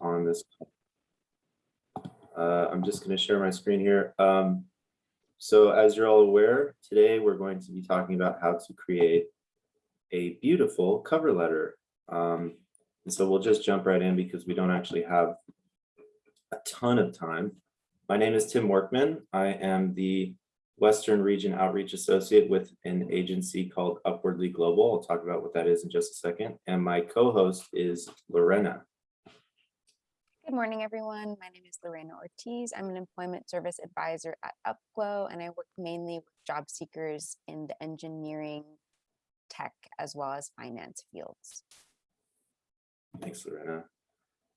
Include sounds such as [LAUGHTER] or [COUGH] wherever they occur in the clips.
on this. Uh, I'm just going to share my screen here. Um, so as you're all aware, today we're going to be talking about how to create a beautiful cover letter. Um, and so we'll just jump right in because we don't actually have a ton of time. My name is Tim Workman. I am the Western Region Outreach Associate with an agency called Upwardly Global. I'll talk about what that is in just a second. And my co-host is Lorena. Good morning, everyone. My name is Lorena Ortiz. I'm an employment service advisor at Upglow, and I work mainly with job seekers in the engineering, tech, as well as finance fields. Thanks, Lorena.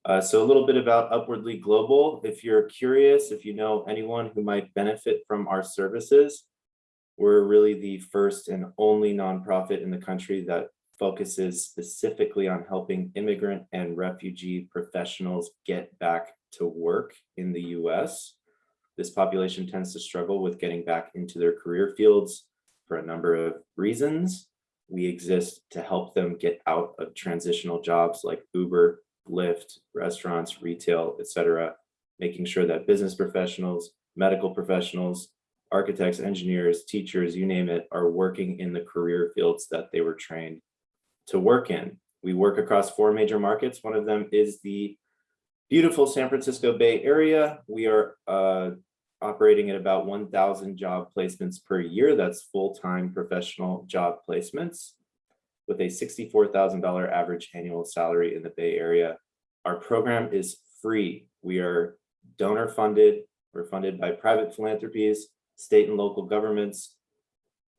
Uh, so a little bit about Upwardly Global. If you're curious, if you know anyone who might benefit from our services, we're really the first and only nonprofit in the country that focuses specifically on helping immigrant and refugee professionals get back to work in the US. This population tends to struggle with getting back into their career fields for a number of reasons. We exist to help them get out of transitional jobs like Uber, Lyft, restaurants, retail, etc., making sure that business professionals, medical professionals, architects, engineers, teachers, you name it, are working in the career fields that they were trained to work in. We work across four major markets. One of them is the beautiful San Francisco Bay Area. We are uh, operating at about 1,000 job placements per year. That's full-time professional job placements with a $64,000 average annual salary in the Bay Area. Our program is free. We are donor funded. We're funded by private philanthropies, state and local governments.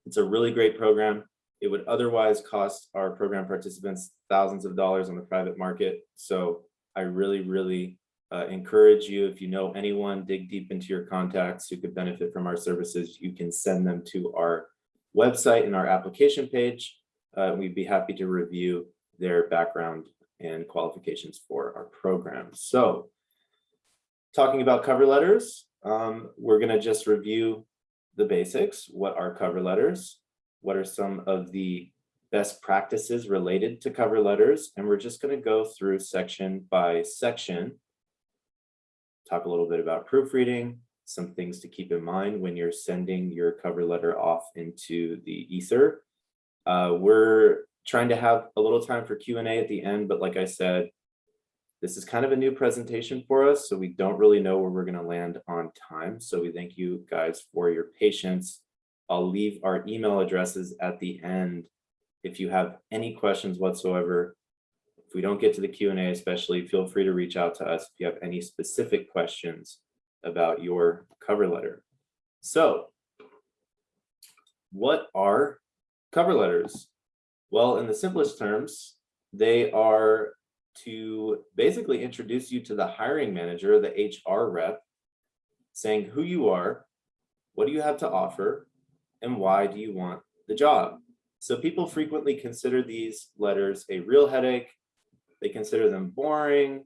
It's a really great program. It would otherwise cost our program participants thousands of dollars on the private market. So I really, really uh, encourage you, if you know anyone, dig deep into your contacts who could benefit from our services. You can send them to our website and our application page. Uh, we'd be happy to review their background and qualifications for our program. So talking about cover letters, um, we're going to just review the basics. What are cover letters? What are some of the best practices related to cover letters? And we're just going to go through section by section, talk a little bit about proofreading, some things to keep in mind when you're sending your cover letter off into the ether. Uh, we're trying to have a little time for Q&A at the end, but like I said, this is kind of a new presentation for us, so we don't really know where we're going to land on time. So we thank you guys for your patience. I'll leave our email addresses at the end. If you have any questions whatsoever, if we don't get to the Q&A especially, feel free to reach out to us if you have any specific questions about your cover letter. So what are cover letters? Well, in the simplest terms, they are to basically introduce you to the hiring manager, the HR rep, saying who you are, what do you have to offer, and why do you want the job? So people frequently consider these letters a real headache. They consider them boring.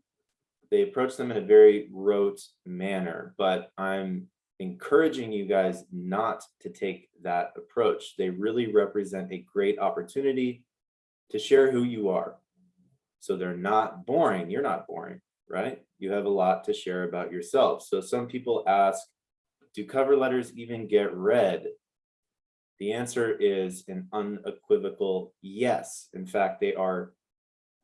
They approach them in a very rote manner, but I'm encouraging you guys not to take that approach. They really represent a great opportunity to share who you are. So they're not boring. You're not boring, right? You have a lot to share about yourself. So some people ask, do cover letters even get read? The answer is an unequivocal yes. In fact, they are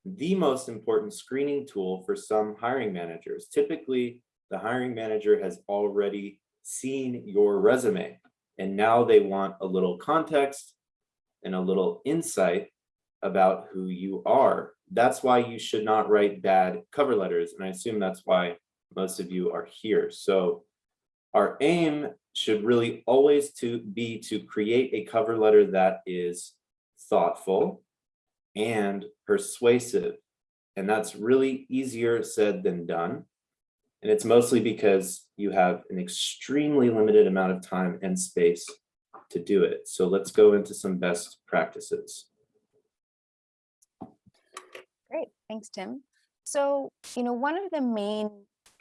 the most important screening tool for some hiring managers. Typically, the hiring manager has already seen your resume and now they want a little context and a little insight about who you are. That's why you should not write bad cover letters. And I assume that's why most of you are here. So our aim should really always to be to create a cover letter that is thoughtful and persuasive. And that's really easier said than done. And it's mostly because you have an extremely limited amount of time and space to do it. So let's go into some best practices. Great, thanks, Tim. So, you know, one of the main,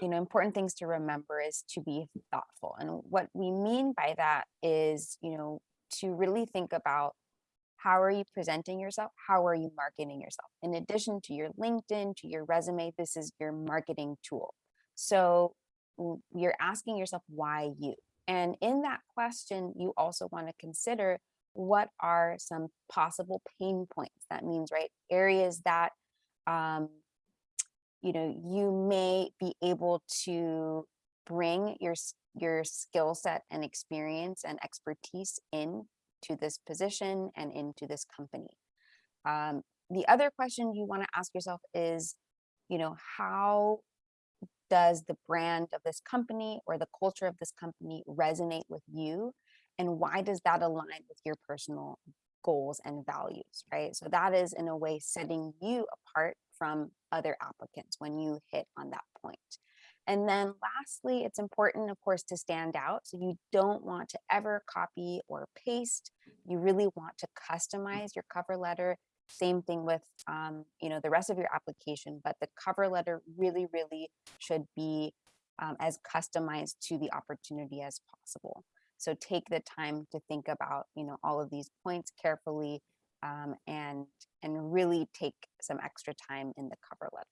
you know, important things to remember is to be thoughtful. And what we mean by that is, you know, to really think about How are you presenting yourself? How are you marketing yourself? In addition to your LinkedIn, to your resume, this is your marketing tool. So you're asking yourself, why you? And in that question, you also want to consider what are some possible pain points. That means, right, areas that um, you know you may be able to bring your your skill set and experience and expertise in to this position and into this company. Um, the other question you want to ask yourself is, you know, how does the brand of this company or the culture of this company resonate with you? And why does that align with your personal goals and values, right? So that is in a way setting you apart from other applicants when you hit on that point. And then lastly, it's important, of course, to stand out. So you don't want to ever copy or paste. You really want to customize your cover letter. Same thing with, um, you know, the rest of your application, but the cover letter really, really should be um, as customized to the opportunity as possible. So take the time to think about, you know, all of these points carefully um, and and really take some extra time in the cover letter.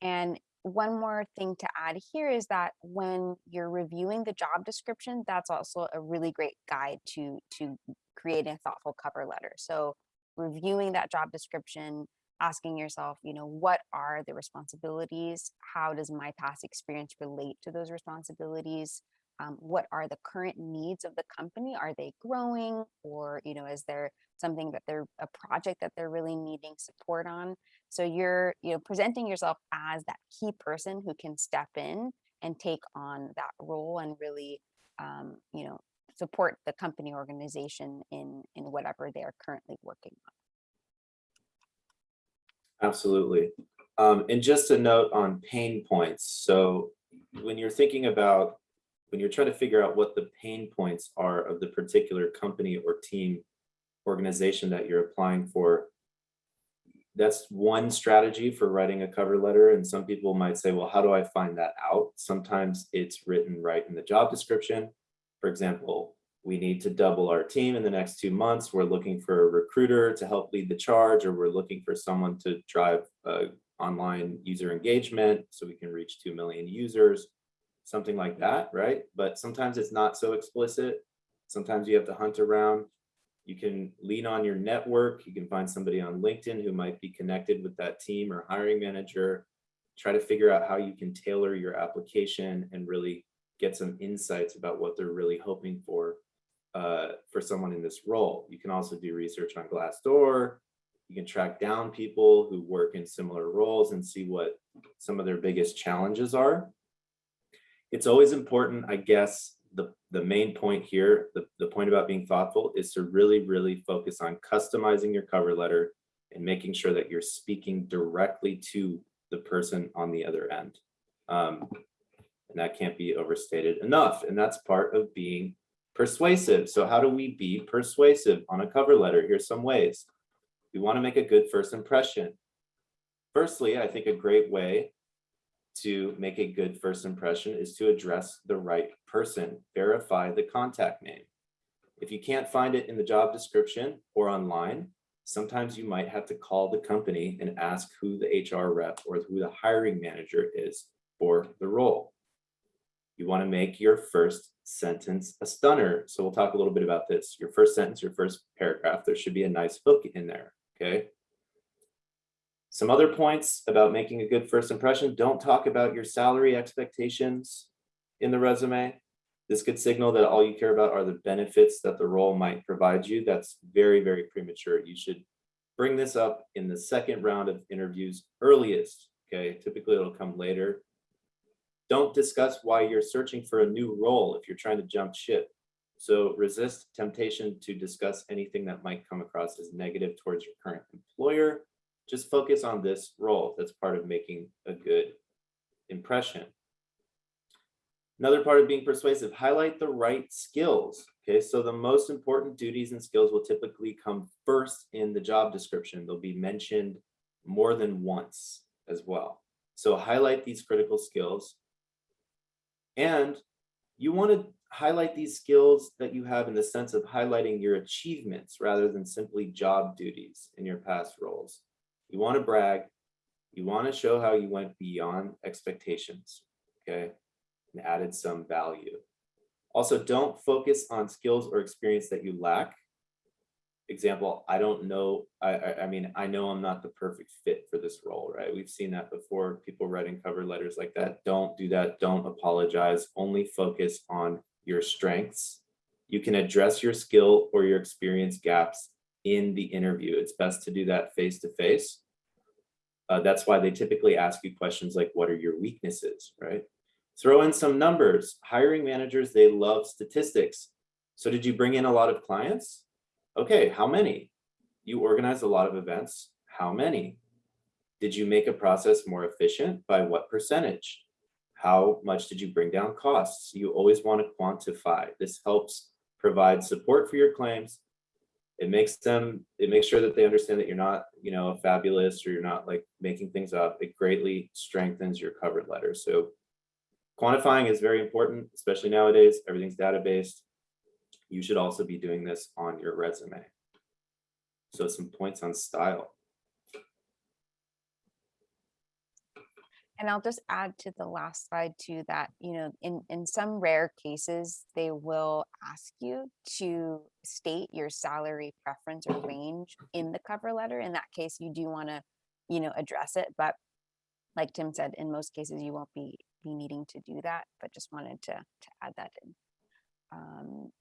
And one more thing to add here is that when you're reviewing the job description, that's also a really great guide to to creating a thoughtful cover letter. So reviewing that job description, asking yourself, you know, what are the responsibilities? How does my past experience relate to those responsibilities? Um, what are the current needs of the company? Are they growing, or you know, is there something that they're a project that they're really needing support on? So you're, you know, presenting yourself as that key person who can step in and take on that role and really, um, you know, support the company organization in in whatever they are currently working on. Absolutely. Um, and just a note on pain points. So when you're thinking about, when you're trying to figure out what the pain points are of the particular company or team organization that you're applying for, that's one strategy for writing a cover letter. And some people might say, well, how do I find that out? Sometimes it's written right in the job description. For example, we need to double our team in the next two months. We're looking for a recruiter to help lead the charge, or we're looking for someone to drive uh, online user engagement so we can reach 2 million users, something like that, right? But sometimes it's not so explicit. Sometimes you have to hunt around. You can lean on your network. You can find somebody on LinkedIn who might be connected with that team or hiring manager. Try to figure out how you can tailor your application and really get some insights about what they're really hoping for uh, for someone in this role. You can also do research on Glassdoor. You can track down people who work in similar roles and see what some of their biggest challenges are. It's always important, I guess, the, the main point here, the, the point about being thoughtful is to really, really focus on customizing your cover letter and making sure that you're speaking directly to the person on the other end. Um, and that can't be overstated enough. And that's part of being persuasive. So how do we be persuasive on a cover letter? Here's some ways. We want to make a good first impression. Firstly, I think a great way to make a good first impression is to address the right person, verify the contact name. If you can't find it in the job description or online, sometimes you might have to call the company and ask who the HR rep or who the hiring manager is for the role. You want to make your first sentence a stunner. So we'll talk a little bit about this. Your first sentence, your first paragraph, there should be a nice hook in there, okay? Some other points about making a good first impression, don't talk about your salary expectations in the resume. This could signal that all you care about are the benefits that the role might provide you. That's very, very premature. You should bring this up in the second round of interviews earliest, okay? Typically it'll come later. Don't discuss why you're searching for a new role if you're trying to jump ship. So resist temptation to discuss anything that might come across as negative towards your current employer just focus on this role. That's part of making a good impression. Another part of being persuasive, highlight the right skills. Okay, so the most important duties and skills will typically come first in the job description. They'll be mentioned more than once as well. So highlight these critical skills and you want to highlight these skills that you have in the sense of highlighting your achievements rather than simply job duties in your past roles. You want to brag. You want to show how you went beyond expectations, okay, and added some value. Also, don't focus on skills or experience that you lack. Example, I don't know, I, I, I mean, I know I'm not the perfect fit for this role, right? We've seen that before, people writing cover letters like that. Don't do that, don't apologize, only focus on your strengths. You can address your skill or your experience gaps in the interview. It's best to do that face to face. Uh, that's why they typically ask you questions like, what are your weaknesses, right? Throw in some numbers. Hiring managers, they love statistics. So did you bring in a lot of clients? Okay, how many? You organize a lot of events. How many? Did you make a process more efficient? By what percentage? How much did you bring down costs? You always want to quantify. This helps provide support for your claims. It makes them, it makes sure that they understand that you're not, you know, a fabulous or you're not like making things up. It greatly strengthens your cover letter. So quantifying is very important, especially nowadays, everything's data-based. You should also be doing this on your resume. So some points on style. And I'll just add to the last slide too that, you know, in, in some rare cases, they will ask you to state your salary preference or range in the cover letter. In that case, you do want to, you know, address it. But like Tim said, in most cases, you won't be, be needing to do that, but just wanted to, to add that in. Um,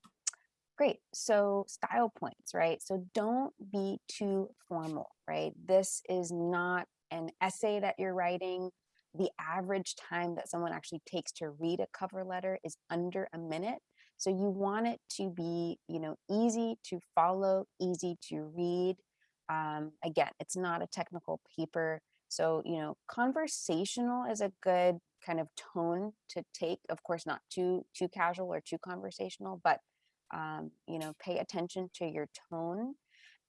great. So style points, right? So don't be too formal, right? This is not an essay that you're writing the average time that someone actually takes to read a cover letter is under a minute. So you want it to be, you know, easy to follow, easy to read. Um, again, it's not a technical paper. So, you know, conversational is a good kind of tone to take. Of course, not too too casual or too conversational, but um, you know, pay attention to your tone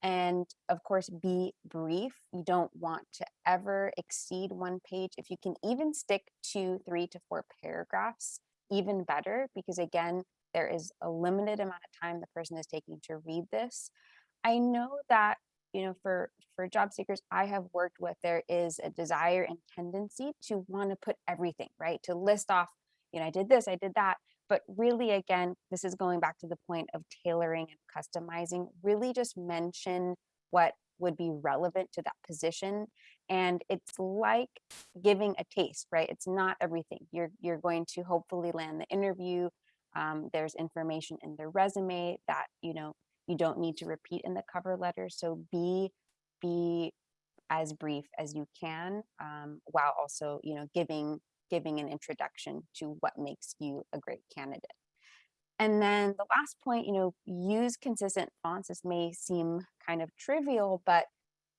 and of course be brief. You don't want to ever exceed one page. If you can even stick to three to four paragraphs even better because again there is a limited amount of time the person is taking to read this. I know that you know for for job seekers i have worked with there is a desire and tendency to want to put everything right? To list off you know i did this i did that but really, again, this is going back to the point of tailoring and customizing. Really just mention what would be relevant to that position. And it's like giving a taste, right? It's not everything. You're, you're going to hopefully land the interview. Um, there's information in the resume that, you know, you don't need to repeat in the cover letter. So be, be as brief as you can um, while also, you know, giving giving an introduction to what makes you a great candidate. And then the last point, you know, use consistent fonts. This may seem kind of trivial, but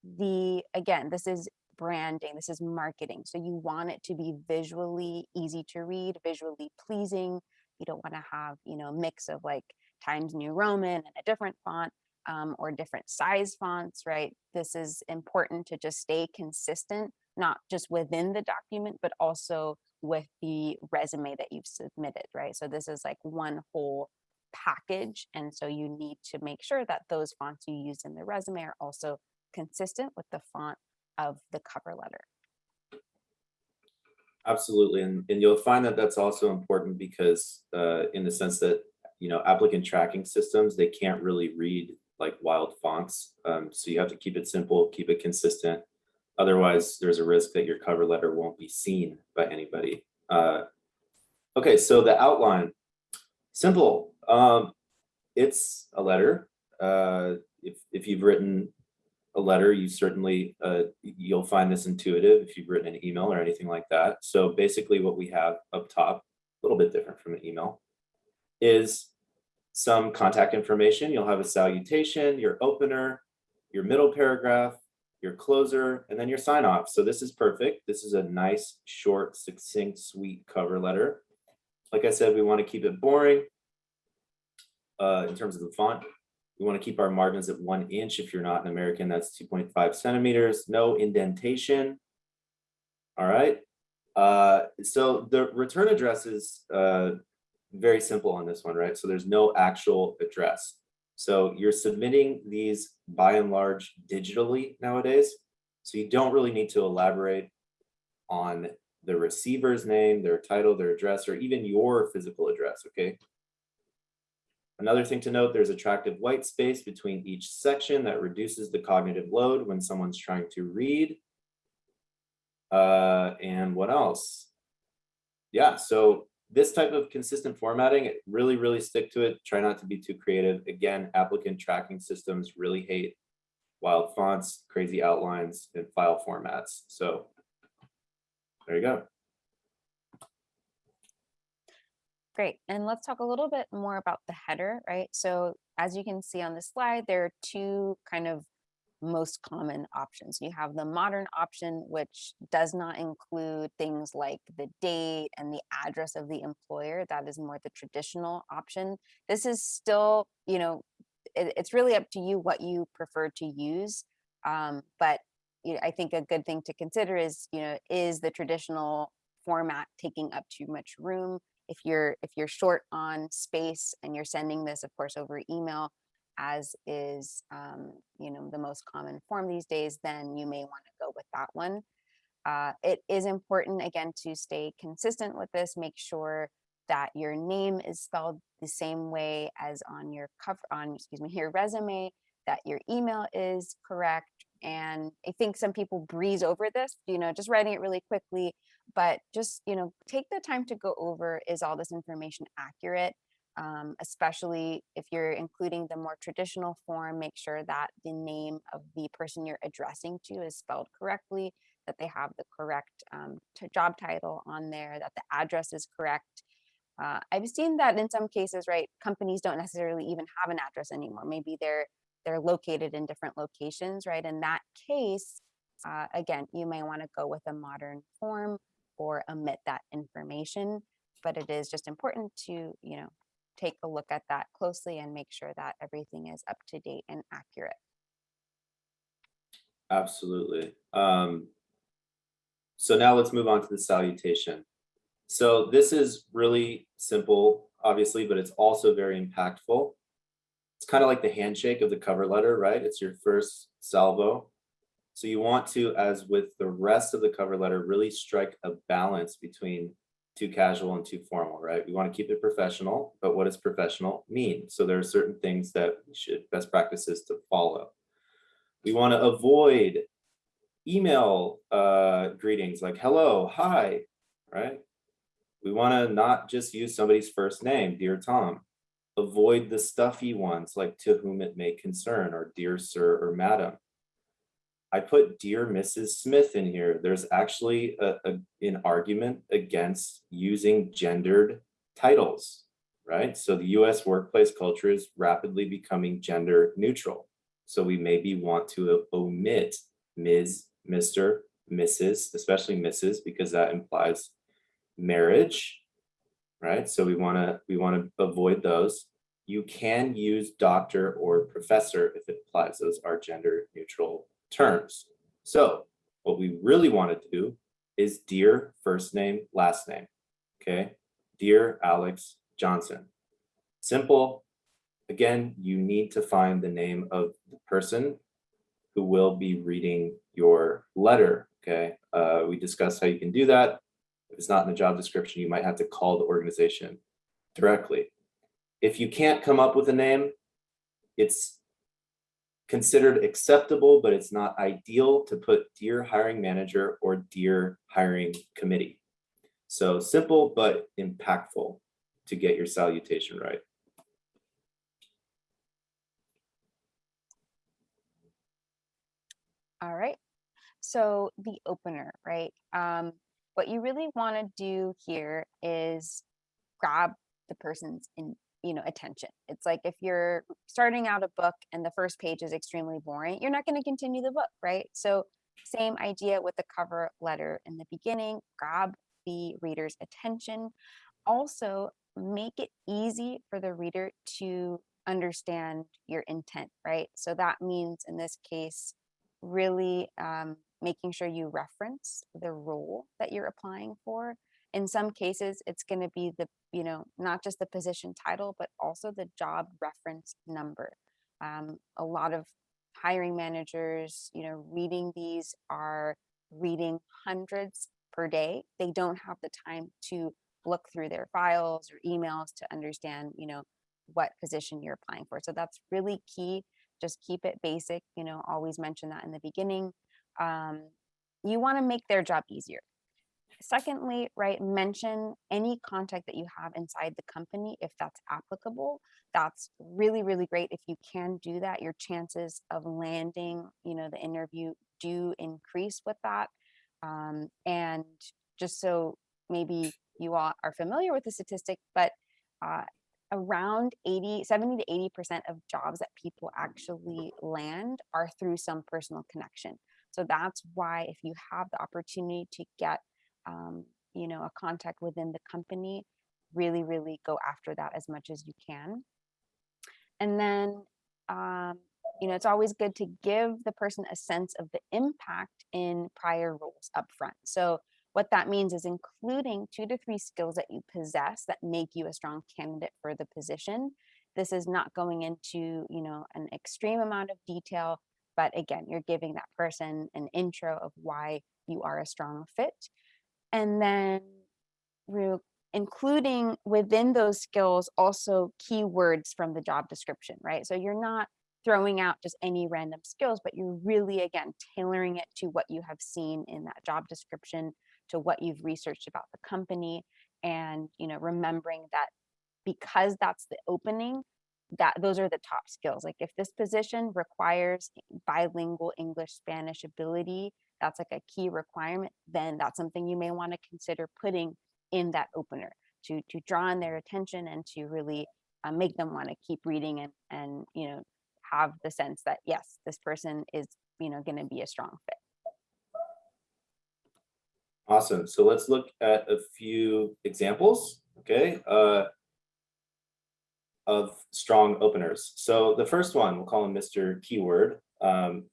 the, again, this is branding, this is marketing. So you want it to be visually easy to read, visually pleasing. You don't want to have, you know, a mix of like Times New Roman and a different font um, or different size fonts, right? This is important to just stay consistent not just within the document, but also with the resume that you've submitted, right? So this is like one whole package. And so you need to make sure that those fonts you use in the resume are also consistent with the font of the cover letter. Absolutely. And, and you'll find that that's also important because uh, in the sense that, you know, applicant tracking systems, they can't really read like wild fonts. Um, so you have to keep it simple, keep it consistent, Otherwise, there's a risk that your cover letter won't be seen by anybody. Uh, okay, so the outline, simple. Um, it's a letter. Uh, if, if you've written a letter, you certainly, uh, you'll find this intuitive if you've written an email or anything like that. So basically what we have up top, a little bit different from an email, is some contact information. You'll have a salutation, your opener, your middle paragraph, your closer, and then your sign off. So this is perfect. This is a nice, short, succinct, sweet cover letter. Like I said, we want to keep it boring uh, in terms of the font. We want to keep our margins at one inch. If you're not an American, that's 2.5 centimeters. No indentation. All right. Uh, so the return addresses, uh, very simple on this one, right? So there's no actual address. So you're submitting these by and large digitally nowadays. So you don't really need to elaborate on the receiver's name, their title, their address, or even your physical address, okay? Another thing to note, there's attractive white space between each section that reduces the cognitive load when someone's trying to read. Uh, and what else? Yeah, so this type of consistent formatting, really, really stick to it. Try not to be too creative. Again, applicant tracking systems really hate wild fonts, crazy outlines, and file formats. So there you go. Great. And let's talk a little bit more about the header, right? So as you can see on the slide, there are two kind of most common options. You have the modern option, which does not include things like the date and the address of the employer. That is more the traditional option. This is still, you know, it, it's really up to you what you prefer to use. Um, but you know, I think a good thing to consider is, you know, is the traditional format taking up too much room? If you're if you're short on space and you're sending this, of course, over email, as is um, you know the most common form these days, then you may want to go with that one. Uh, it is important again to stay consistent with this. Make sure that your name is spelled the same way as on your cover on excuse me [LAUGHS] your resume. That your email is correct. And I think some people breeze over this, you know, just writing it really quickly. But just you know, take the time to go over is all this information accurate um, especially if you're including the more traditional form, make sure that the name of the person you're addressing to is spelled correctly, that they have the correct um, job title on there, that the address is correct. Uh, I've seen that in some cases, right? Companies don't necessarily even have an address anymore. Maybe they're they're located in different locations, right? In that case, uh, again, you may want to go with a modern form or omit that information. But it is just important to, you know, take a look at that closely and make sure that everything is up to date and accurate. Absolutely. Um, so now let's move on to the salutation. So this is really simple, obviously, but it's also very impactful. It's kind of like the handshake of the cover letter, right? It's your first salvo. So you want to, as with the rest of the cover letter, really strike a balance between too casual and too formal, right? We want to keep it professional, but what does professional mean? So there are certain things that should best practices to follow. We want to avoid email uh, greetings like hello, hi, right? We want to not just use somebody's first name, dear Tom. Avoid the stuffy ones like to whom it may concern or dear sir or madam. I put dear Mrs. Smith in here. There's actually a, a, an argument against using gendered titles, right? So the US workplace culture is rapidly becoming gender neutral. So we maybe want to omit Ms., Mr., Mrs., especially Mrs., because that implies marriage, right? So we wanna, we wanna avoid those. You can use doctor or professor if it applies. Those are gender neutral terms. So what we really want to do is dear first name, last name. Okay. Dear Alex Johnson. Simple. Again, you need to find the name of the person who will be reading your letter. Okay. Uh, we discussed how you can do that. If it's not in the job description, you might have to call the organization directly. If you can't come up with a name, it's considered acceptable, but it's not ideal to put dear hiring manager or dear hiring committee. So simple, but impactful to get your salutation right. All right. So the opener, right? Um, what you really want to do here is grab the person's in, you know attention. It's like if you're starting out a book and the first page is extremely boring you're not going to continue the book right? So same idea with the cover letter in the beginning grab the reader's attention. Also make it easy for the reader to understand your intent right? So that means in this case really um, making sure you reference the role that you're applying for. In some cases, it's going to be the, you know, not just the position title, but also the job reference number. Um, a lot of hiring managers, you know, reading these are reading hundreds per day. They don't have the time to look through their files or emails to understand, you know, what position you're applying for. So that's really key. Just keep it basic, you know, always mention that in the beginning. Um, you want to make their job easier. Secondly, right, mention any contact that you have inside the company if that's applicable. That's really, really great. If you can do that, your chances of landing, you know, the interview do increase with that. Um, and just so maybe you all are familiar with the statistic, but uh, around 80, 70 to 80% of jobs that people actually land are through some personal connection. So that's why if you have the opportunity to get, um, you know, a contact within the company, really, really go after that as much as you can. And then, um, you know, it's always good to give the person a sense of the impact in prior roles up front. So what that means is including two to three skills that you possess that make you a strong candidate for the position. This is not going into, you know, an extreme amount of detail, but again, you're giving that person an intro of why you are a strong fit. And then re- including within those skills also keywords from the job description, right? So you're not throwing out just any random skills, but you're really, again, tailoring it to what you have seen in that job description, to what you've researched about the company, and, you know, remembering that because that's the opening, that those are the top skills. Like if this position requires bilingual English Spanish ability, that's like a key requirement, then that's something you may want to consider putting in that opener to to draw in their attention and to really uh, make them want to keep reading and and you know have the sense that yes this person is you know going to be a strong fit Awesome. So let's look at a few examples, okay, uh, of strong openers. So the first one, we'll call him Mr. Keyword. Um,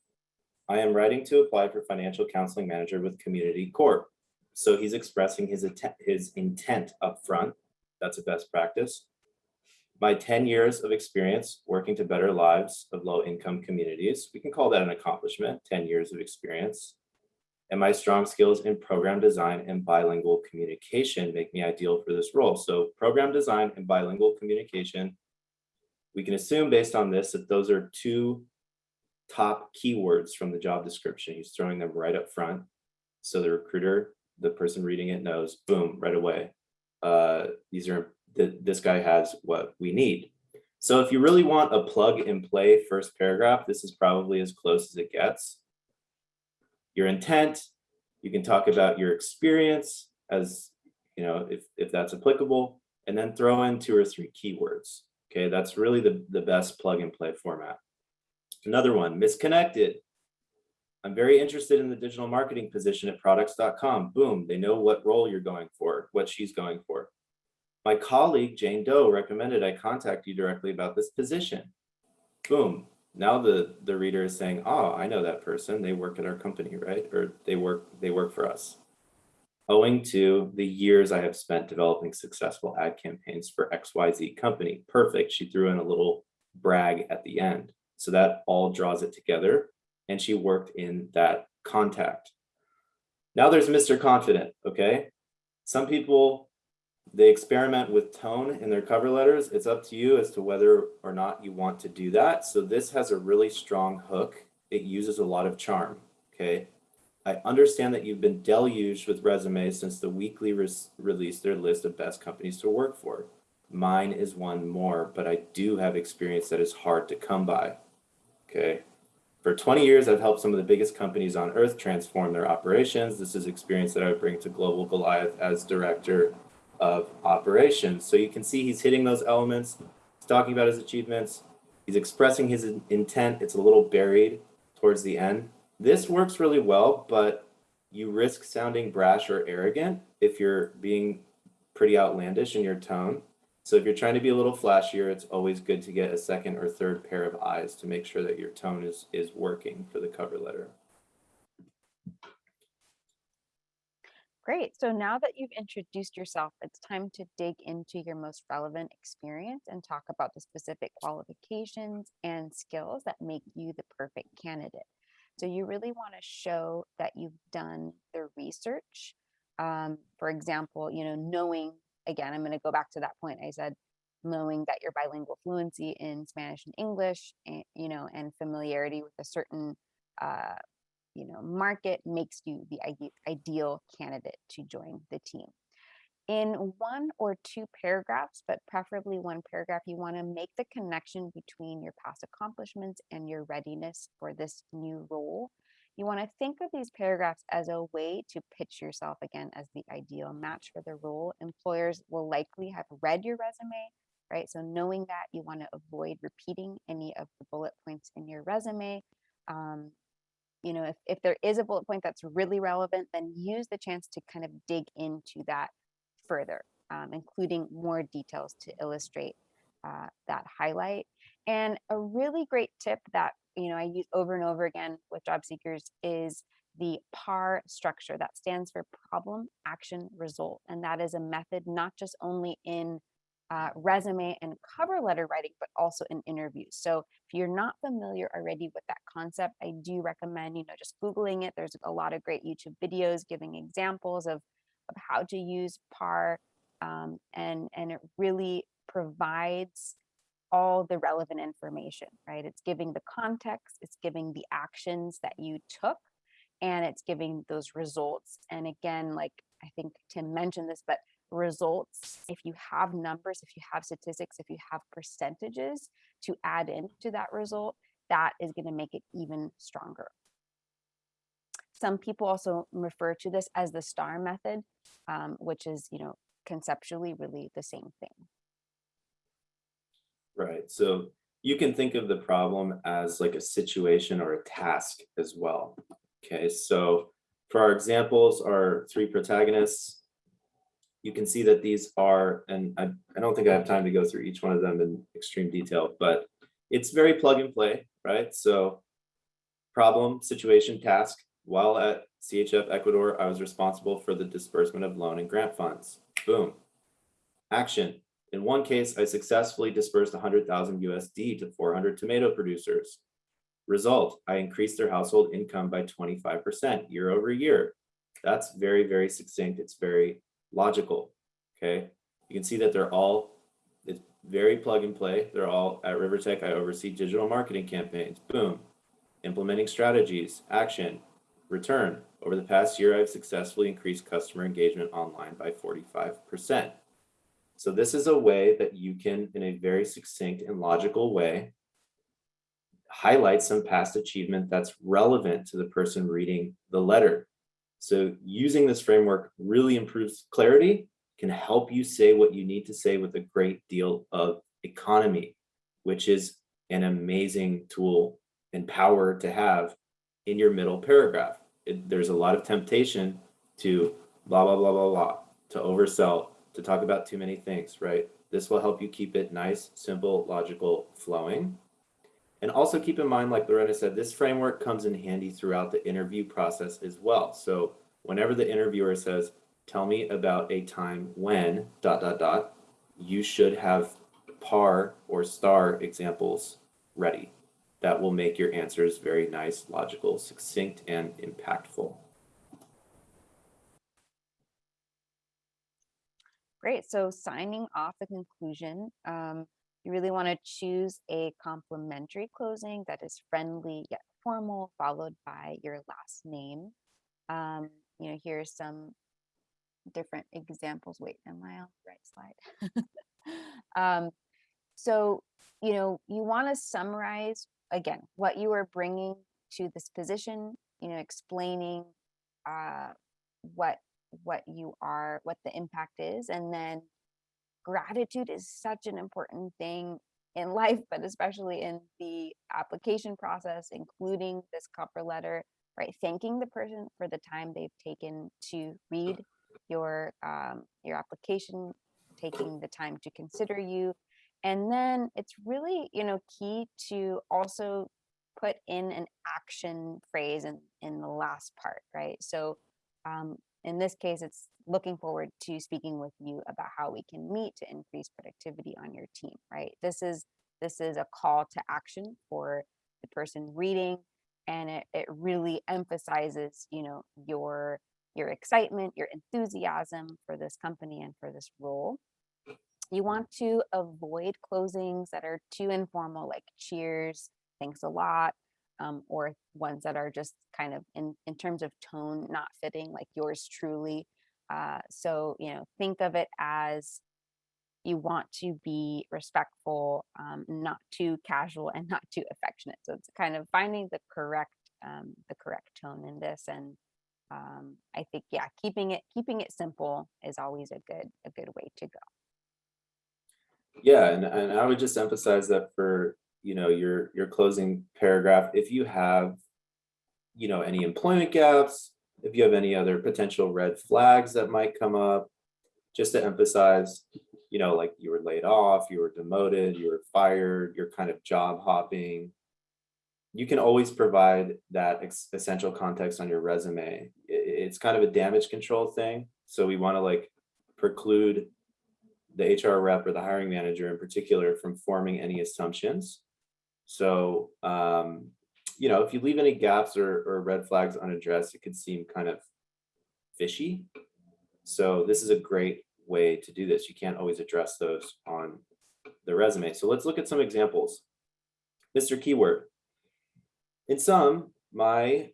I am writing to apply for financial counseling manager with Community Corp. So he's expressing his intent, his intent up front. That's a best practice. My 10 years of experience working to better lives of low income communities. We can call that an accomplishment, 10 years of experience and my strong skills in program design and bilingual communication make me ideal for this role. So program design and bilingual communication, we can assume based on this that those are two top keywords from the job description. He's throwing them right up front. So the recruiter, the person reading it knows, boom, right away. Uh, these are, th this guy has what we need. So if you really want a plug and play first paragraph, this is probably as close as it gets your intent. You can talk about your experience as, you know, if, if that's applicable, and then throw in two or three keywords. Okay, that's really the, the best plug and play format. Another one, misconnected. I'm very interested in the digital marketing position at products.com. Boom, they know what role you're going for, what she's going for. My colleague, Jane Doe, recommended I contact you directly about this position. Boom, now the the reader is saying oh i know that person they work at our company right or they work they work for us owing to the years i have spent developing successful ad campaigns for xyz company perfect she threw in a little brag at the end so that all draws it together and she worked in that contact now there's mr confident okay some people they experiment with tone in their cover letters. It's up to you as to whether or not you want to do that. So this has a really strong hook. It uses a lot of charm, okay? I understand that you've been deluged with resumes since the weekly re released their list of best companies to work for. Mine is one more, but I do have experience that is hard to come by, okay? For 20 years, I've helped some of the biggest companies on earth transform their operations. This is experience that I bring to Global Goliath as director of operations. So you can see he's hitting those elements. He's talking about his achievements. He's expressing his intent. It's a little buried towards the end. This works really well, but you risk sounding brash or arrogant if you're being pretty outlandish in your tone. So if you're trying to be a little flashier, it's always good to get a second or third pair of eyes to make sure that your tone is, is working for the cover letter. Great. So now that you've introduced yourself, it's time to dig into your most relevant experience and talk about the specific qualifications and skills that make you the perfect candidate. So you really want to show that you've done the research. Um, for example, you know, knowing, again, I'm going to go back to that point I said, knowing that your bilingual fluency in Spanish and English, and, you know, and familiarity with a certain uh, you know, market makes you the ideal candidate to join the team. In one or two paragraphs, but preferably one paragraph, you want to make the connection between your past accomplishments and your readiness for this new role. You want to think of these paragraphs as a way to pitch yourself again as the ideal match for the role. Employers will likely have read your resume, right? So, knowing that, you want to avoid repeating any of the bullet points in your resume. Um, you know, if, if there is a bullet point that's really relevant, then use the chance to kind of dig into that further, um, including more details to illustrate uh, that highlight. And a really great tip that, you know, I use over and over again with job seekers is the PAR structure that stands for problem, action, result. And that is a method not just only in uh, resume and cover letter writing, but also in interviews. So if you're not familiar already with that concept, I do recommend, you know, just Googling it. There's a lot of great YouTube videos giving examples of, of how to use PAR. Um, and, and it really provides all the relevant information, right? It's giving the context, it's giving the actions that you took, and it's giving those results. And again, like I think Tim mentioned this, but results, if you have numbers, if you have statistics, if you have percentages to add into that result, that is going to make it even stronger. Some people also refer to this as the STAR method, um, which is, you know, conceptually really the same thing. Right. So you can think of the problem as like a situation or a task as well. Okay. So for our examples, our three protagonists, you can see that these are, and I, I don't think I have time to go through each one of them in extreme detail, but it's very plug and play, right? So problem, situation, task. While at CHF Ecuador, I was responsible for the disbursement of loan and grant funds. Boom. Action. In one case, I successfully dispersed 100,000 USD to 400 tomato producers. Result, I increased their household income by 25% year over year. That's very, very succinct. It's very logical. Okay, you can see that they're all it's very plug and play. They're all at Rivertech. I oversee digital marketing campaigns. Boom, implementing strategies, action, return. Over the past year, I've successfully increased customer engagement online by 45%. So this is a way that you can, in a very succinct and logical way, highlight some past achievement that's relevant to the person reading the letter. So using this framework really improves clarity, can help you say what you need to say with a great deal of economy, which is an amazing tool and power to have in your middle paragraph. It, there's a lot of temptation to blah, blah, blah, blah, blah, to oversell, to talk about too many things, right? This will help you keep it nice, simple, logical, flowing. And also keep in mind, like Lorena said, this framework comes in handy throughout the interview process as well. So whenever the interviewer says, tell me about a time when dot, dot, dot, you should have par or star examples ready. That will make your answers very nice, logical, succinct, and impactful. Great. So signing off the conclusion, um, you really want to choose a complimentary closing that is friendly yet formal, followed by your last name. Um, you know, here's some different examples. Wait, am I on the right slide? [LAUGHS] um, so, you know, you want to summarize again what you are bringing to this position. You know, explaining uh, what what you are, what the impact is, and then gratitude is such an important thing in life, [LAUGHS] but especially in the application process, including this cover letter, right? Thanking the person for the time they've taken to read your um, your application, taking the time to consider you, and then it's really you know key to also put in an action phrase in in the last part, right? So um, in this case, it's looking forward to speaking with you about how we can meet to increase productivity on your team, right? This is this is a call to action for the person reading and it, it really emphasizes, you know, your your excitement, your enthusiasm for this company and for this role. You want to avoid closings that are too informal, like cheers, thanks a lot, um, or ones that are just kind of in, in terms of tone not fitting, like yours truly. Uh, so, you know, think of it as you want to be respectful, um, not too casual and [LAUGHS] not too affectionate. So it's kind of finding the correct um, the correct tone in this and um, I think yeah, keeping it keeping it simple is always a good a good way to go. Yeah, and, and I would just emphasize that for, you know, your, your closing paragraph, if you have, you know, any employment gaps, if you have any other potential red flags that might come up, just to emphasize, you know, like you were laid off, you were demoted, you were fired, you're kind of job hopping. You can always provide that essential context on your resume. It's kind of a damage control thing. So we want to like preclude the HR rep or the hiring manager in particular from forming any assumptions. So, um, you know, if you leave any gaps or, or red flags unaddressed, it could seem kind of fishy. So this is a great way to do this. You can't always address those on the resume. So let's look at some examples. Mr. Keyword. In sum, my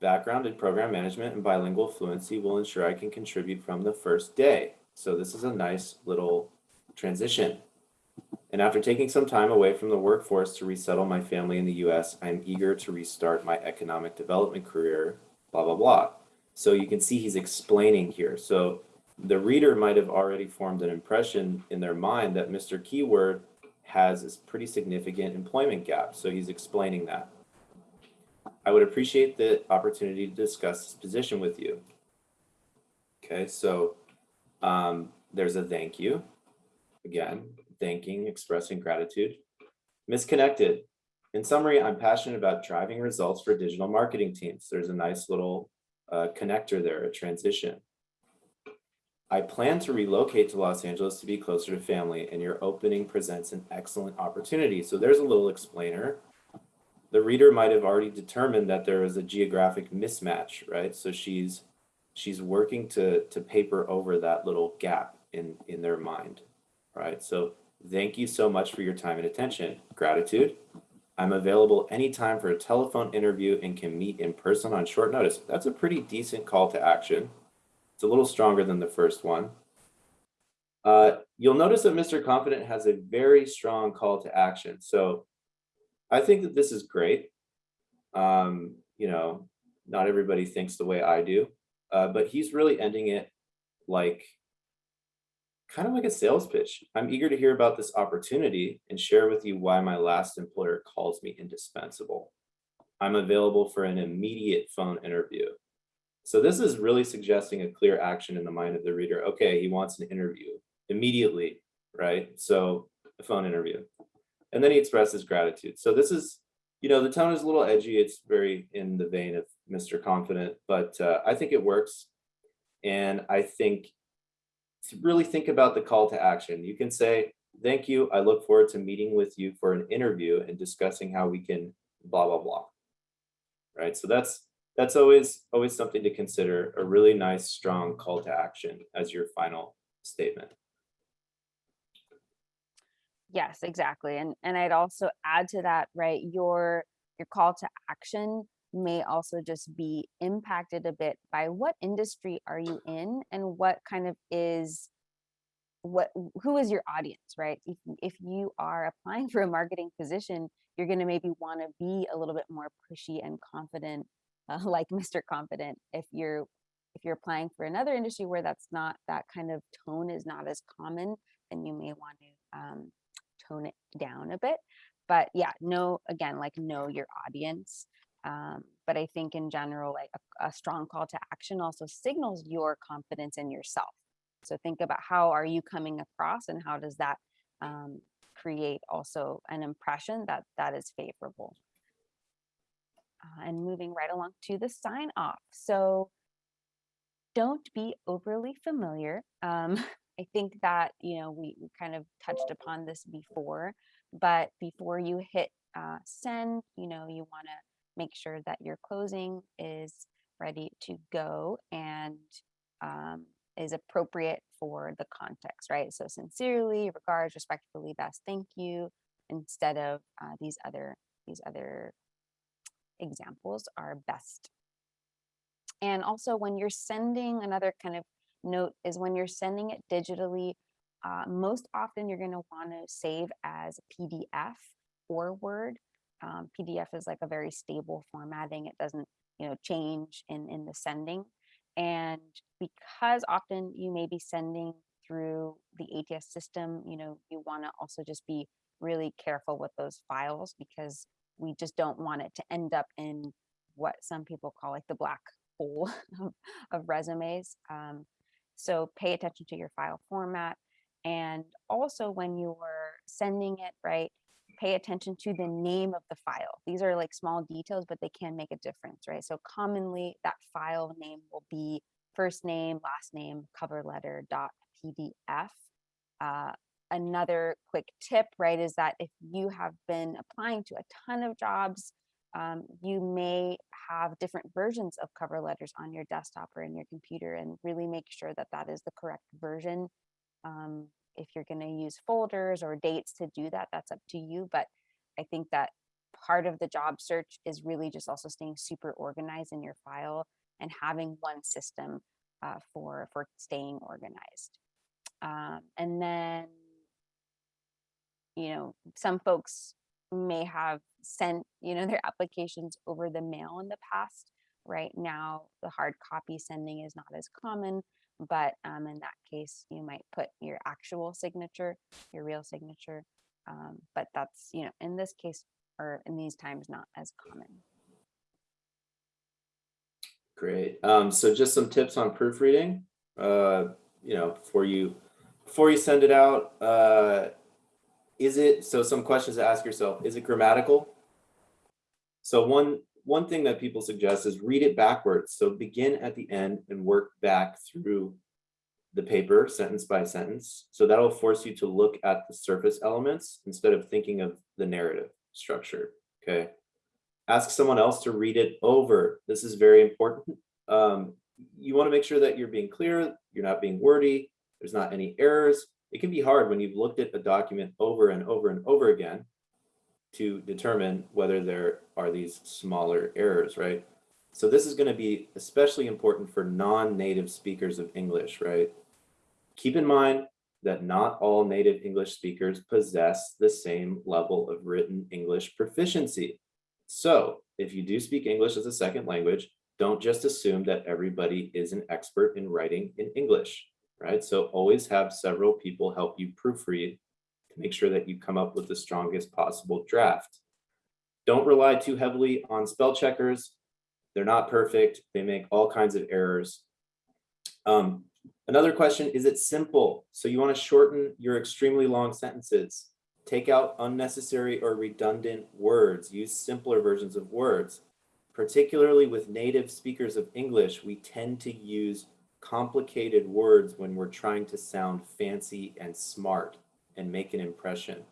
background in program management and bilingual fluency will ensure I can contribute from the first day. So this is a nice little transition. And after taking some time away from the workforce to resettle my family in the US, I'm eager to restart my economic development career, blah, blah, blah. So you can see he's explaining here. So the reader might have already formed an impression in their mind that Mr. Keyword has this pretty significant employment gap. So he's explaining that. I would appreciate the opportunity to discuss this position with you. Okay, so um, there's a thank you. Again, thanking, expressing gratitude. Ms. Connected. In summary, I'm passionate about driving results for digital marketing teams. There's a nice little uh, connector there, a transition. I plan to relocate to Los Angeles to be closer to family, and your opening presents an excellent opportunity. So there's a little explainer. The reader might have already determined that there is a geographic mismatch, right? So she's she's working to to paper over that little gap in in their mind, right? So thank you so much for your time and attention. Gratitude. I'm available anytime for a telephone interview and can meet in person on short notice. That's a pretty decent call to action. It's a little stronger than the first one. Uh, you'll notice that Mr. Confident has a very strong call to action. So I think that this is great. Um, you know, not everybody thinks the way I do, uh, but he's really ending it like kind of like a sales pitch. I'm eager to hear about this opportunity and share with you why my last employer calls me indispensable. I'm available for an immediate phone interview. So this is really suggesting a clear action in the mind of the reader. Okay, he wants an interview immediately, right? So a phone interview. And then he expresses gratitude. So this is, you know, the tone is a little edgy. It's very in the vein of Mr. Confident, but uh, I think it works. And I think really think about the call to action. You can say, thank you. I look forward to meeting with you for an interview and discussing how we can blah, blah, blah. Right. So that's that's always always something to consider a really nice strong call to action as your final statement Yes, exactly. And and I'd also add to that, right? Your your call to action may also just be impacted a bit by what industry are you in and what kind of is what who is your audience, right? If if you are applying [LAUGHS] for a marketing position, you're going to maybe want to be a little bit more pushy and confident, uh, [LAUGHS] like Mr. Confident. If you're if you're applying for another industry where that's not that kind of tone is not as common, then you may want to um, tone it down a bit. But yeah, know again, like know your audience. Um, but I think in general, like a, a strong call to action also signals your confidence in yourself. So think about how are you coming across and how does that um, create also an impression that that is favorable. Uh, and moving right along to the sign off. So don't be overly familiar. Um, [LAUGHS] I think that, you know, we, we kind of touched upon this before, but before you hit uh, send, you know, you want to make sure that your closing is ready to go and um, is appropriate for the context, right? So sincerely, regards, respectfully, best, thank you, instead of uh, these other these other examples are best. And also when you're sending another kind of note is when you're sending it digitally, uh, most often you're going to want to save as PDF or Word. Um, PDF is like a very stable formatting. It doesn't, you know, change in, in the sending. And because often you may be sending through the ATS system, you know, you want to also just be really careful with those files because we just don't want it to end up in what some people call like the black hole [LAUGHS] of, of resumes. Um, so pay attention to your file format. And also when you're sending it, right, pay attention to the name of the file. These are like small details, but they can make a difference, right? So commonly that file name will be first name, last name, cover letter dot PDF. Uh, another quick tip, right, is that if you have been applying to a ton of jobs, um, you may have different versions of cover letters on your desktop or in your computer and really make sure that that is the correct version. Um, if you're going to use folders or dates to do that, that's up to you. But I think that part of the job search is really just also staying super organized in your file and having one system uh, for for staying organized. Um, and then, you know, some folks may have sent, you know, their applications over the mail in the past. Right now, the hard copy sending is not as common, but um, in that case, you might put your actual signature, your real signature. Um, but that's, you know, in this case or in these times, not as common. Great. Um, so just some tips on proofreading. Uh, you know, before you before you send it out, uh, is it so? Some questions to ask yourself: Is it grammatical? So one one thing that people suggest is read it backwards. So begin at the end and work back through the paper sentence by sentence. So that'll force you to look at the surface elements instead of thinking of the narrative structure. Okay. Ask someone else to read it over. This is very important. Um, you want to make sure that you're being clear, you're not being wordy, there's not any errors. It can be hard when you've looked at a document over and over and over again to determine whether there are these smaller errors, right? So this is going to be especially important for non-native speakers of English, right? Keep in mind that not all native English speakers possess the same level of written English proficiency. So if you do speak English as a second language, don't just assume that everybody is an expert in writing in English, right? So always have several people help you proofread to make sure that you come up with the strongest possible draft. Don't rely too heavily on spell checkers. They're not perfect. They make all kinds of errors. Um, another question, is it simple? So you wanna shorten your extremely long sentences. Take out unnecessary or redundant words. Use simpler versions of words. Particularly with native speakers of English, we tend to use complicated words when we're trying to sound fancy and smart and make an impression.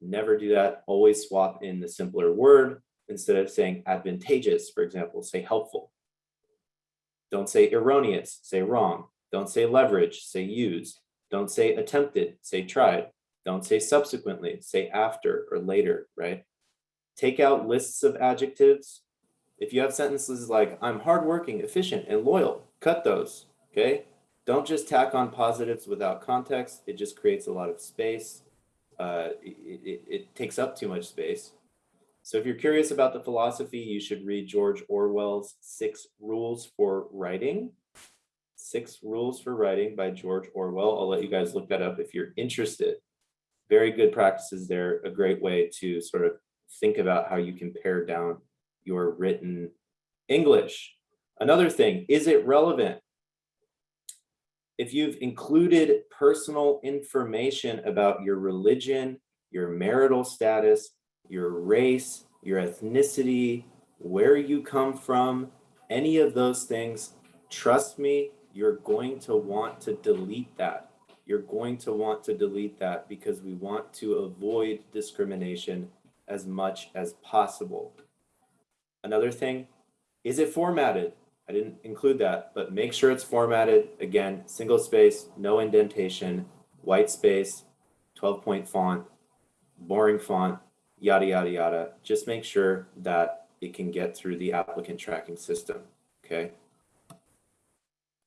Never do that. Always swap in the simpler word. Instead of saying advantageous, for example, say helpful. Don't say erroneous, say wrong. Don't say leverage, say use. Don't say attempted, say tried. Don't say subsequently, say after or later, right? Take out lists of adjectives. If you have sentences like, I'm hardworking, efficient, and loyal, cut those, okay? Don't just tack on positives without context. It just creates a lot of space. Uh, it, it, it takes up too much space. So if you're curious about the philosophy, you should read George Orwell's Six Rules for Writing. Six Rules for Writing by George Orwell. I'll let you guys look that up if you're interested. Very good practices there, a great way to sort of think about how you can pare down your written English. Another thing, is it relevant? If you've included personal information about your religion, your marital status, your race, your ethnicity, where you come from, any of those things, trust me, you're going to want to delete that. You're going to want to delete that because we want to avoid discrimination as much as possible. Another thing, is it formatted? I didn't include that, but make sure it's formatted. Again, single space, no indentation, white space, 12 point font, boring font, yada, yada, yada. Just make sure that it can get through the applicant tracking system, okay?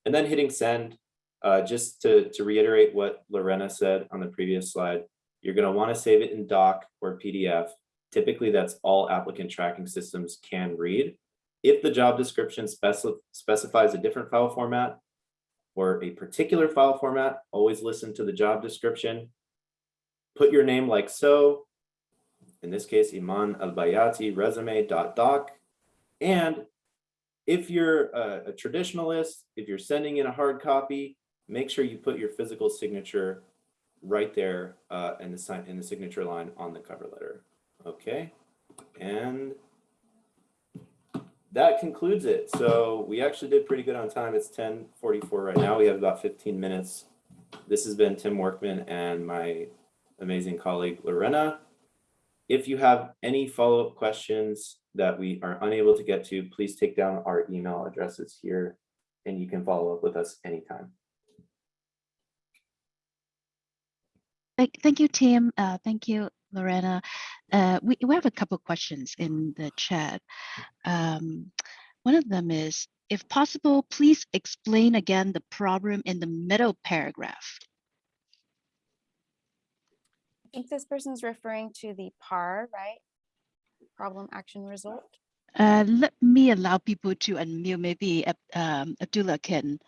And then hitting send, uh, just to, to reiterate what Lorena said on the previous slide, you're gonna wanna save it in doc or PDF. Typically, that's all applicant tracking systems can read. If the job description speci- specifies a different file format or a particular file format, always listen to the job description. Put your name like so. In this case, Iman Albayati resume dot doc. And if you're a, a traditionalist, if you're sending in a hard copy, make sure you put your physical signature right there uh, in the sign in the signature line on the cover letter. Okay, and that concludes it. So we actually did pretty good on time. It's 10:44 right now. We have about 15 minutes. This has been Tim Workman and my amazing colleague Lorena. If you have any follow-up questions that we are unable to get to, please take down our email addresses here and you can follow up with us anytime. Thank, you, Tim. Uh, thank you, Lorena. Uh, we, we have a couple questions in the chat. Um, one of them is, if possible, please explain again the problem in the middle paragraph. I think this person is referring to the PAR, right? Problem, action, result. Uh, let me allow people to unmute. Maybe um, Abdullah can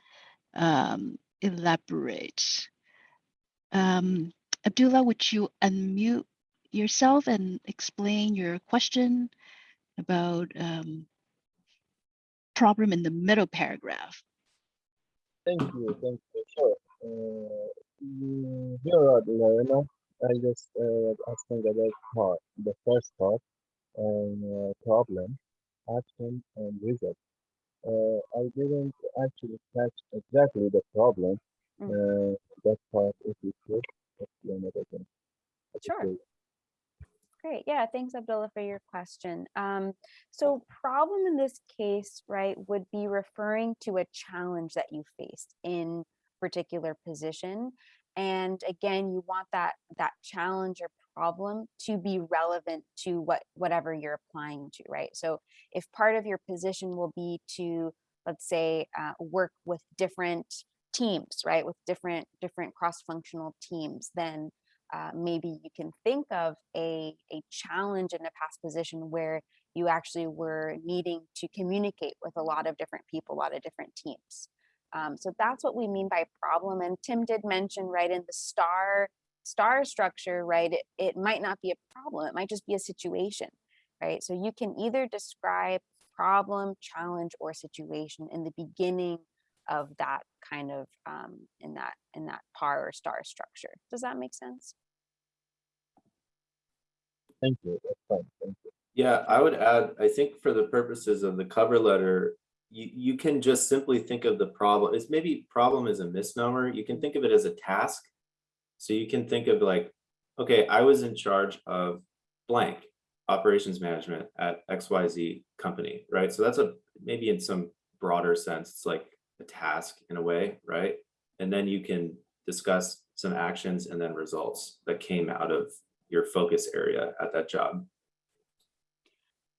um, elaborate. Um, Abdullah, would you unmute yourself and explain your question about um, problem in the middle paragraph? Thank you, thank you. Sure. Uh, you're right, Lorena. I just uh, was asking about part, the first part, uh, problem, action, and result. Uh, I didn't actually catch exactly the problem. Mm. Uh, that part, if you could explain it again. That'd be Sure. great. Great. Yeah, thanks, Abdullah, for your question. Um, so problem in this case, right, would be referring to a challenge that you faced in particular position. And again, you want that that challenge or problem to be relevant to what whatever you're applying to, right? So if part of your position will be to, let's say, uh, work with different teams, right, with different different cross-functional teams, then uh, maybe you can think of a, a challenge in a past position where you actually were needing to communicate with a lot of different people, a lot of different teams. Um, so that's what we mean by problem. And Tim did mention, right, in the star star structure, right, it, it might not be a problem, it might just be a situation, right? So you can either describe problem, challenge, or situation in the beginning of that kind of um, in that in that par or star structure. Does that make sense? Thank you. Thank you. Yeah, I would add, I think for the purposes of the cover letter, you, you can just simply think of the problem. It's maybe problem is a misnomer. You can think of it as a task. So you can think of like, okay, I was in charge of blank operations management at XYZ company, right? So that's a maybe in some broader sense, it's like a task in a way, right? And then you can discuss some actions and then results that came out of your focus area at that job.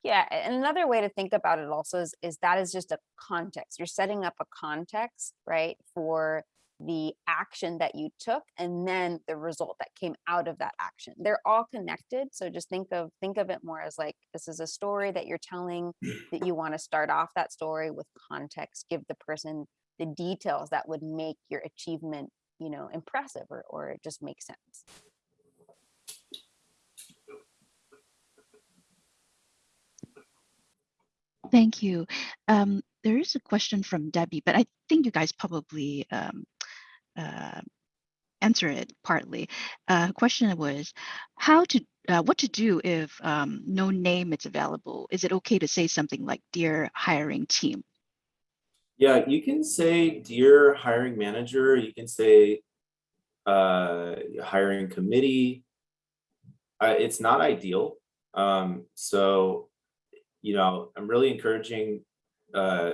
Yeah, another way to think about it also is, is that is just a context. You're setting up a context, right, for the action that you took and then the result that came out of that action. They're all connected. So just think of think of it more as like this is a story that you're telling that you want to start off that story with context, give the person the details that would make your achievement, you know, impressive or or it just makes sense. Thank you. Um, there is a question from Debbie, but I think you guys probably um, uh, answer it partly. Uh, question was how to uh, what to do if um, no name is available. Is it okay to say something like "Dear hiring team"? Yeah, you can say dear hiring manager, you can say uh, hiring committee. Uh, it's not ideal. Um, so, you know, I'm really encouraging uh,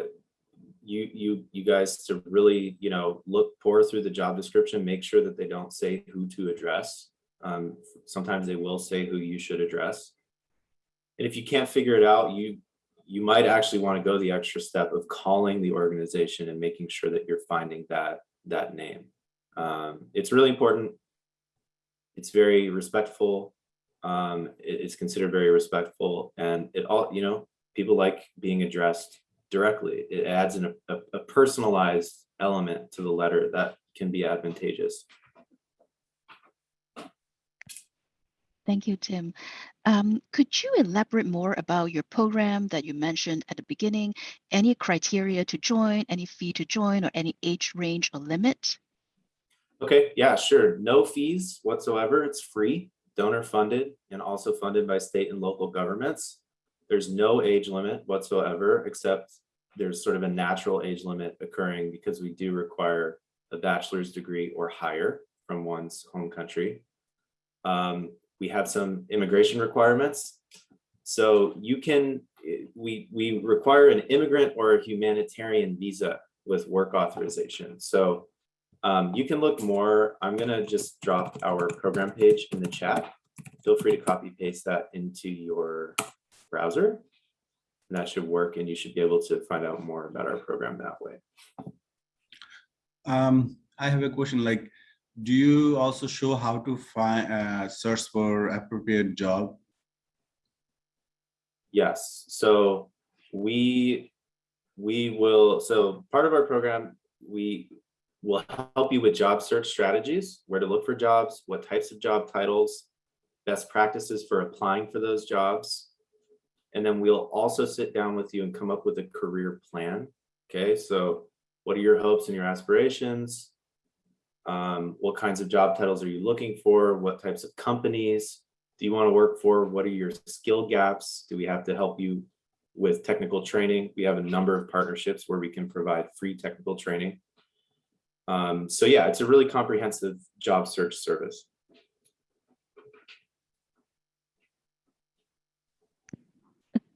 you, you, you guys to really, you know, look, pour through the job description, make sure that they don't say who to address. Um, sometimes they will say who you should address. And if you can't figure it out, you you might actually want to go the extra step of calling the organization and making sure that you're finding that that name. Um, it's really important. It's very respectful. Um, it- it's considered very respectful, and it all you know people like being addressed directly. It adds an, a, a personalized element to the letter that can be advantageous. Thank you, Tim. Um, could you elaborate more about your program that you mentioned at the beginning? Any criteria to join, any fee to join, or any age range or limit? Okay, yeah, sure. No fees whatsoever. It's free, donor funded, and also funded by state and local governments. There's no age limit whatsoever, except there's sort of a natural age limit occurring because we do require a bachelor's degree or higher from one's home country. Um, we have some immigration requirements. So you can, we, we require an immigrant or a humanitarian visa with work authorization. So um, you can look more, I'm gonna just drop our program page in the chat. Feel free to copy paste that into your browser. And that should work and you should be able to find out more about our program that way. Um, I have a question like, do you also show how to find, uh, search for appropriate job? Yes, so we, we will, so part of our program, we will help you with job search strategies, where to look for jobs, what types of job titles, best practices for applying for those jobs. And then we'll also sit down with you and come up with a career plan. Okay, so what are your hopes and your aspirations? Um, what kinds of job titles are you looking for? What types of companies? do you want to work for? What are your skill gaps? Do we have to help you with technical training? We have a number of partnerships where we can provide free technical training. Um, so yeah, it's a really comprehensive job search service.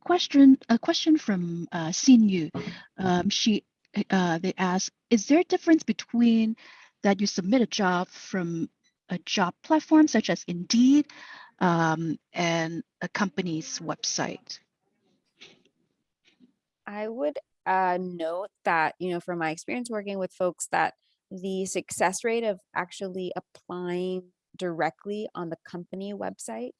Question, a question from uh, Xin Yu. Um, she, uh, they ask, is there a difference between that you submit a job from a job platform such as Indeed um, and a company's website? I would uh, note that, you know, from my experience working with folks, that the success rate of actually applying directly on the company website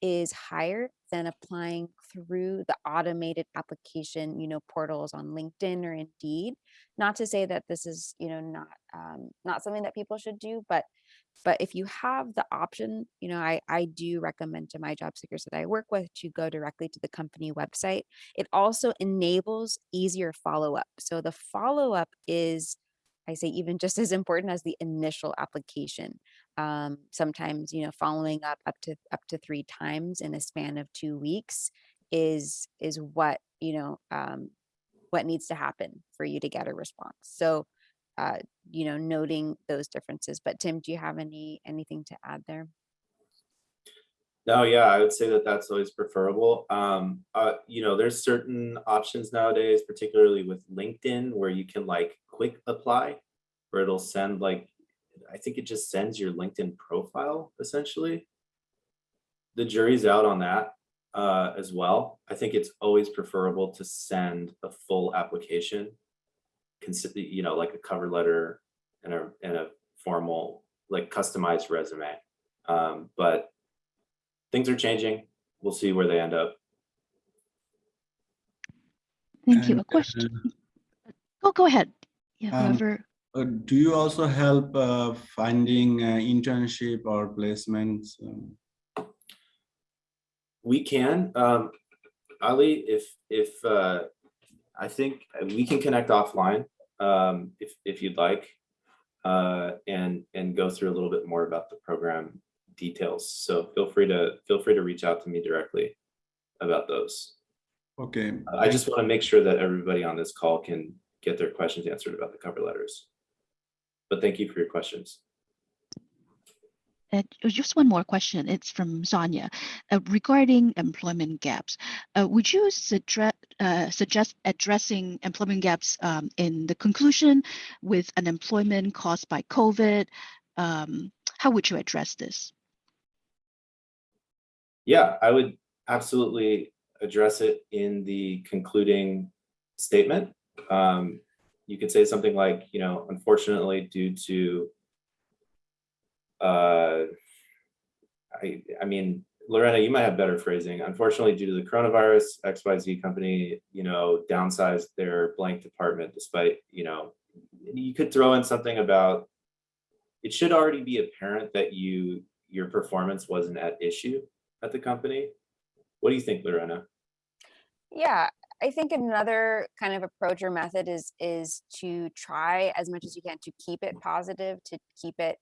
is higher than applying through the automated application, you know, portals on LinkedIn or Indeed. Not to say that this is, you know, not um, not something that people should do, but but if you have the option, you know, I I do recommend to my job seekers that I work with to go directly to the company website. It also enables easier follow up. So the follow up is I say even just as important as the initial application. Um, sometimes, you know, following up up to up to three times in a span of two weeks is is what you know um, what needs to happen for you to get a response. So, uh, you know, noting those differences. But Tim, do you have any anything to add there? No, yeah, I would say that that's always preferable. Um, uh, you know, there's certain options nowadays, particularly with LinkedIn, where you can like quick apply, where it'll send like, I think it just sends your LinkedIn profile essentially. The jury's out on that uh, as well. I think it's always preferable to send a full application, consider, you know, like a cover letter and a and a formal, like customized resume. Um, but things are changing. We'll see where they end up. Thank you. A question. uh, Oh, go ahead. Yeah, Um, whoever. Uh, do you also help uh, finding uh, internship or placements? Um, We can, um, Ali, if, if, uh, I think we can connect offline, um, if, if you'd like. Uh, and, and go through a little bit more about the program details. So feel free to, feel free to reach out to me directly about those. okay. I just want to make sure that everybody on this call can, get their questions answered about the cover letters. But thank you for your questions. And uh, just one more question. It's from Sonia uh, regarding employment gaps. Uh, would you suggest uh, suggest addressing employment gaps um, in the conclusion with unemployment caused by COVID? Um, how would you address this? Yeah, I would absolutely address it in the concluding statement. Um, you could say something like, you know, unfortunately, due to uh, I, I mean, Lorena, you might have better phrasing. Unfortunately, due to the coronavirus, XYZ company, you know, downsized their blank department despite, you know, you could throw in something about, it should already be apparent that you, your performance wasn't at issue at the company. What do you think, Lorena? Yeah, I think another kind of approach or method is is to try as much as you can to keep it positive, to keep it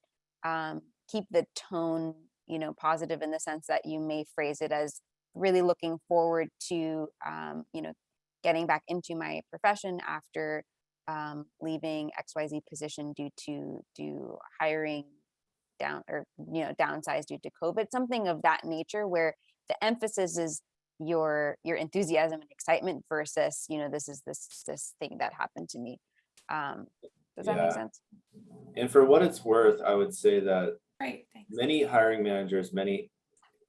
um, keep the tone, you know, positive in the sense that you may phrase it as really looking forward to, um, you know, getting back into my profession after um, leaving XYZ position due to due hiring down or you know downsized due to COVID, something of that nature where the emphasis is your your enthusiasm and excitement versus you know this is this this thing that happened to me. Um, does that Yeah. make sense? And for what it's worth, I would say that Right, thanks. many hiring managers, many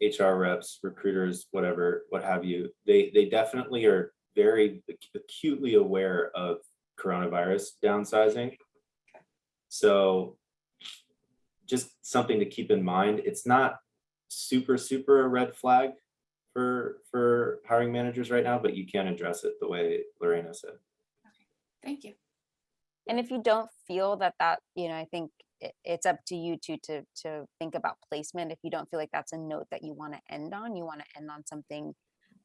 HR reps, recruiters, whatever, what have you, they they definitely are very acutely aware of coronavirus downsizing. So just something to keep in mind. It's not super, super a red flag for for hiring managers right now, but you can address it the way Lorena said. Thank you. And if you don't feel that that, you know, I think it's up to you to to to think about placement. If you don't feel like that's a note that you want to end on, you want to end on something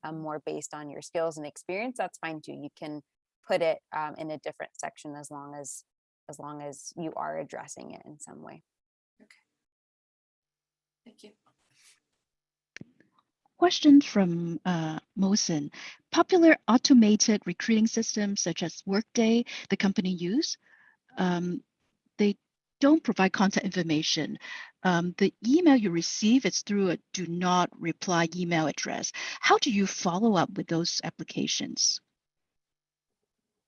um, more based on your skills and experience. That's fine too. You can put it um, in a different section as long as as long as you are addressing it in some way. Okay thank you. Question from uh. Popular automated recruiting systems such as Workday, the company use, um, they don't provide contact information. Um, the email you receive is through a do not reply email address. How do you follow up with those applications?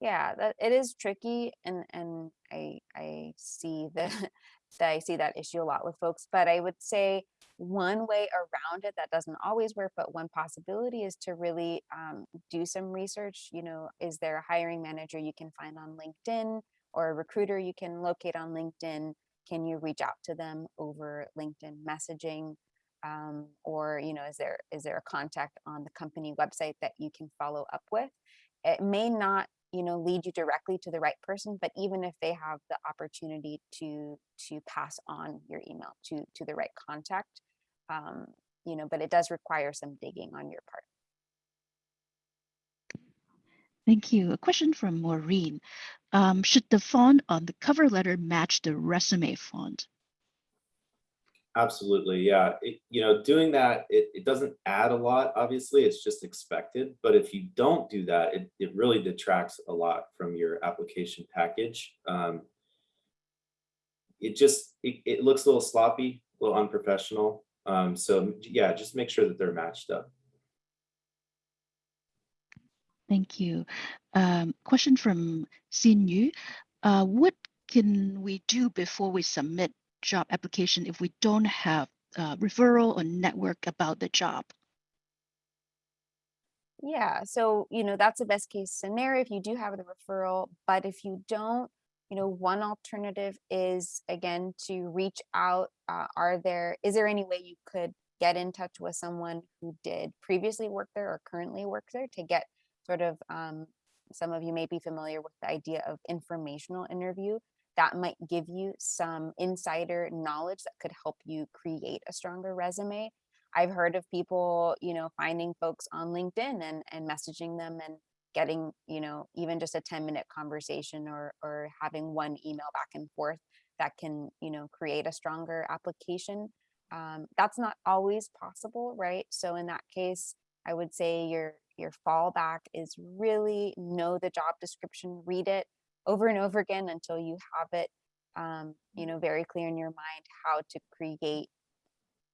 yeah that it is tricky and and i i see the [LAUGHS] that i see that issue a lot with folks but i would say one way around it that doesn't always work but one possibility is to really um, do some research you know is there a hiring manager you can find on linkedin or a recruiter you can locate on linkedin? Can you reach out to them over linkedin messaging? Um, or you know is there is there a contact on the company website that you can follow up with it may not you know lead you directly to the right person but even if they have the opportunity to to pass on your email to to the right contact um you know but it does require some digging on your part Thank you. A question from Maureen. Um, should the font on the cover letter match the resume font? Absolutely, yeah. It, you know, doing that, it, it doesn't add a lot, obviously, it's just expected. But if you don't do that, it, it really detracts a lot from your application package. Um, it just, it, it looks a little sloppy, a little unprofessional. Um, so yeah, just make sure that they're matched up. Thank you. Um, question from Xin Yu. Uh, what can we do before we submit job application if we don't have uh, referral or network about the job? yeah so you know that's a best case scenario if you do have the referral but if you don't you know one alternative is again to reach out uh, are there is there any way you could get in touch with someone who did previously work there or currently work there to get sort of um, some of you may be familiar with the idea of informational interview that might give you some insider knowledge that could help you create a stronger resume I've heard of people, you know, finding folks on LinkedIn and and messaging them and getting, you know, even just a 10 minute conversation or or having one email back and forth that can, you know, create a stronger application. Um, that's not always possible, right? So in that case, I would say your your fallback is really know the job description, read it, over and over again until you have it, um, you know, very clear in your mind how to create,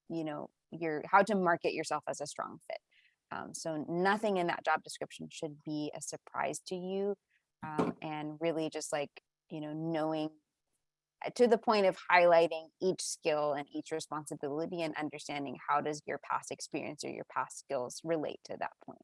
you know, your, how to market yourself as a strong fit. Um, so nothing in that job description should be a surprise to you. Um, and really just like, you know, knowing uh, to the point of highlighting each skill and each responsibility and understanding how does your past experience or your past skills relate to that point.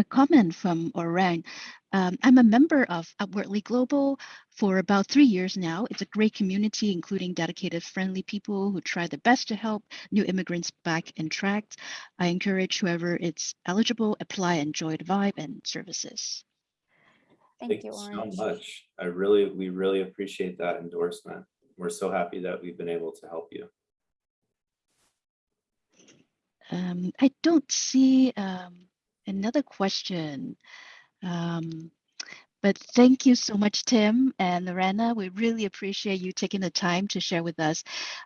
A comment from Orang. Um, I'm a member of Upwardly Global for about three years now. It's a great community, including dedicated, friendly people who try their best to help new immigrants back in track. I encourage whoever is eligible, apply, enjoy the vibe and services. Thank you, so much. I really, we really appreciate that endorsement. We're so happy that we've been able to help you. Um, I don't see um, another question. Um, but thank you so much, Tim and Lorena. We really appreciate you taking the time to share with us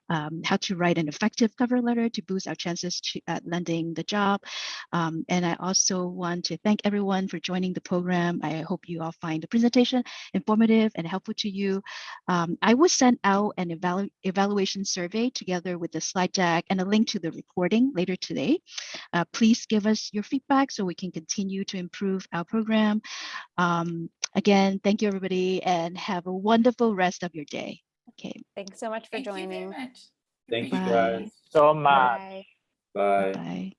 um, how to write an effective cover letter to boost our chances to, at landing the job. Um, and I also want to thank everyone for joining the program. I hope you all find the presentation informative and helpful to you. Um, I will send out an evalu evaluation survey together with the slide deck and a link to the recording later today. Uh, please give us your feedback so we can continue to improve our program. Again, thank you everybody and have a wonderful rest of your day. Okay, Thanks so much for Thank you very joining. much. Thank you, guys. So much. Bye. Bye. bye.